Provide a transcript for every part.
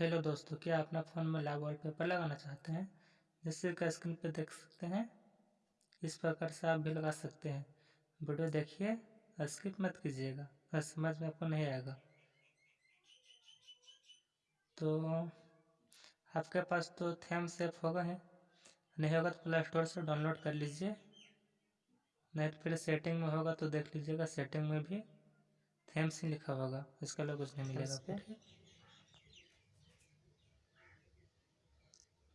Hello दोस्तों क्या अपना फ़ोन में लाइव वॉलपेपर लगाना चाहते हैं? जैसे कि स्क्रीन पर देख सकते हैं। इस प्रकार से आप भी लगा सकते हैं। वीडियो देखिए स्किप मत कीजिएगा और समझ में आपको नहीं आएगा। तो आपके पास तो थैम सेफ़ होगा है। नहीं होगा तो प्ले स्टोर से डाउनलोड कर लीजिए। नहीं तो फिर सेटिंग में होगा तो देख लीजिएगा सेटिंग में भी थेम्स ही लिखा होगा इसका लोग कुछ नहीं मिलेगा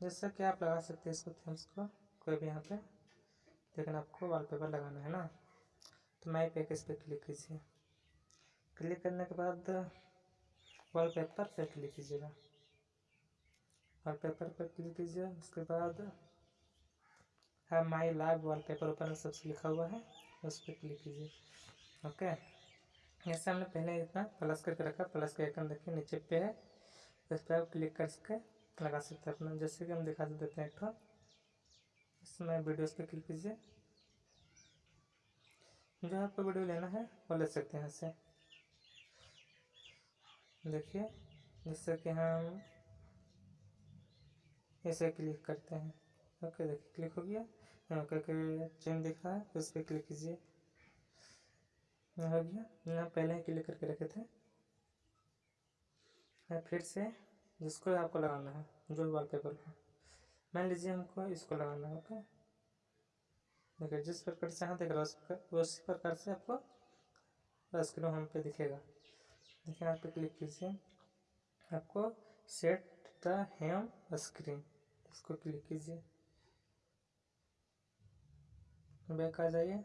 जैसा कि आप लगा सकते हैं इसको थीम्स को, कोई भी यहाँ पे। लेकिन आपको वॉलपेपर लगाना है ना। तो माई पैकेज पे क्लिक कीजिए। क्लिक करने के बाद वॉलपेपर पे क्लिक कीजिएगा। वॉलपेपर पर क्लिक कीजिए। उसके बाद हाँ माई लाइव वॉलपेपर ऊपर में सबसे लिखा हुआ है, उस पर क्लिक कीजिए। ओके जैसे हमने पहले इतना प्लस करके रखा प्लस का आइकन देखिए नीचे पे है। उस पर आप क्लिक कर सके लगा सकते हैं अपना। जैसे कि हम दिखा देते हैं एक इसमें वीडियोस पे क्लिक कीजिए। जो आपको वीडियो लेना है, वो ले सकते हैं इससे देखिए जिससे कि हम इसे क्लिक करते हैं। ओके देखिए क्लिक हो गया। ओके के चिन्ह दिखा है, उस पर क्लिक कीजिए। हो गया। यहाँ पहले ही क्लिक करके रखे थे। फिर से जिसको आपको लगाना है, जो वॉलपेपर को मान लीजिए हमको इसको लगाना है ओके देखिए, जिस प्रकार से यहाँ देख रहा है, उसी प्रकार से आपको स्क्रीन हम पे दिखेगा। देखिए, यहाँ पे क्लिक कीजिए। आपको सेट द हेम स्क्रीन इसको क्लिक कीजिए। बैक आ जाइए।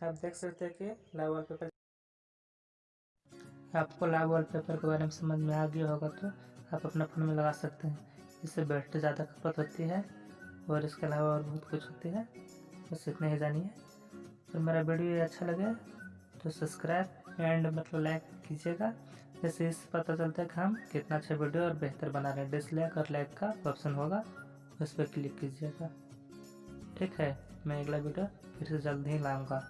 आप देख सकते हैं कि लाइव वॉलपेपर आपको लाइव वॉलपेपर के बारे में समझ में आ गया होगा तो आप अपना फ़ोन में लगा सकते हैं। इससे बैटरी ज़्यादा खपत होती है और इसके अलावा और बहुत कुछ होती है। बस इतना ही जानिए। तो मेरा वीडियो अच्छा लगे तो सब्सक्राइब एंड मतलब लाइक कीजिएगा। जैसे इससे पता चलता है कि हम कितना अच्छा वीडियो और बेहतर बना रहे हैं। डिसलाइक और लाइक का ऑप्शन होगा, उस पर क्लिक कीजिएगा। ठीक है, मैं अगला वीडियो फिर से जल्द ही लाऊँगा।